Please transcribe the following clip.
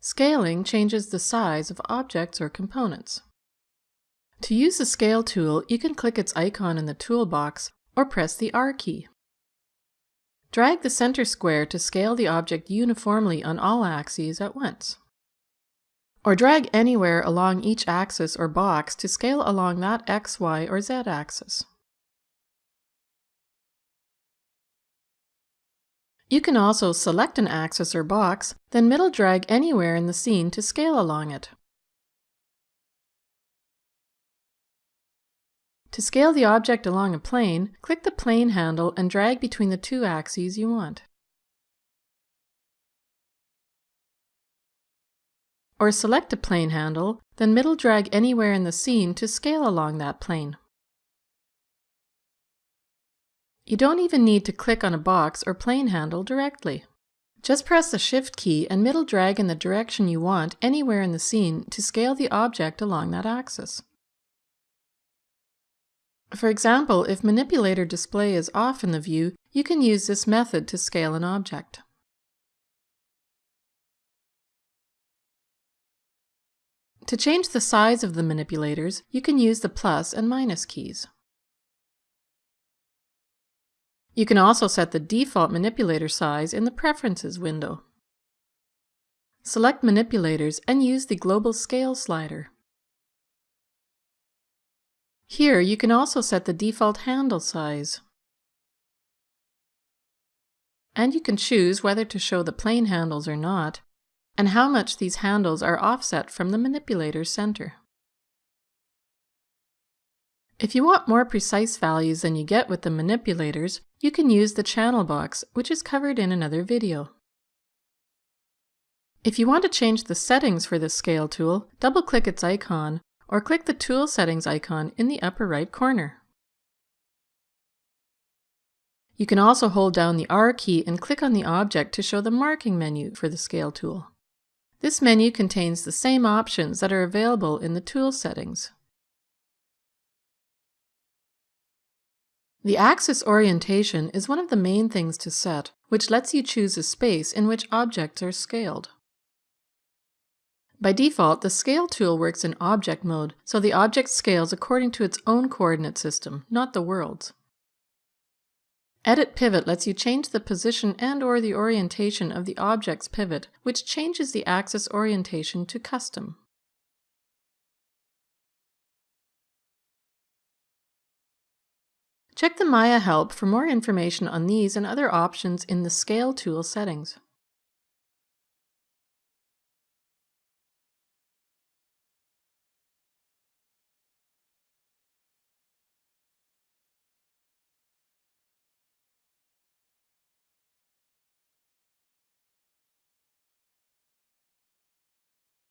Scaling changes the size of objects or components. To use the Scale tool, you can click its icon in the toolbox or press the R key. Drag the center square to scale the object uniformly on all axes at once. Or drag anywhere along each axis or box to scale along that X, Y, or Z axis. You can also select an axis or box, then middle drag anywhere in the scene to scale along it. To scale the object along a plane, click the plane handle and drag between the two axes you want. Or select a plane handle, then middle drag anywhere in the scene to scale along that plane. You don't even need to click on a box or plane handle directly. Just press the Shift key and middle drag in the direction you want anywhere in the scene to scale the object along that axis. For example, if manipulator display is off in the view, you can use this method to scale an object. To change the size of the manipulators, you can use the plus and minus keys. You can also set the default manipulator size in the Preferences window. Select Manipulators and use the Global Scale slider. Here you can also set the default handle size. And you can choose whether to show the plane handles or not, and how much these handles are offset from the manipulator's center. If you want more precise values than you get with the manipulators, you can use the channel box, which is covered in another video. If you want to change the settings for the Scale tool, double-click its icon, or click the Tool Settings icon in the upper right corner. You can also hold down the R key and click on the object to show the marking menu for the Scale tool. This menu contains the same options that are available in the Tool Settings. The axis orientation is one of the main things to set, which lets you choose a space in which objects are scaled. By default, the Scale tool works in object mode, so the object scales according to its own coordinate system, not the world's. Edit Pivot lets you change the position and or the orientation of the object's pivot, which changes the axis orientation to custom. Check the Maya help for more information on these and other options in the Scale tool settings.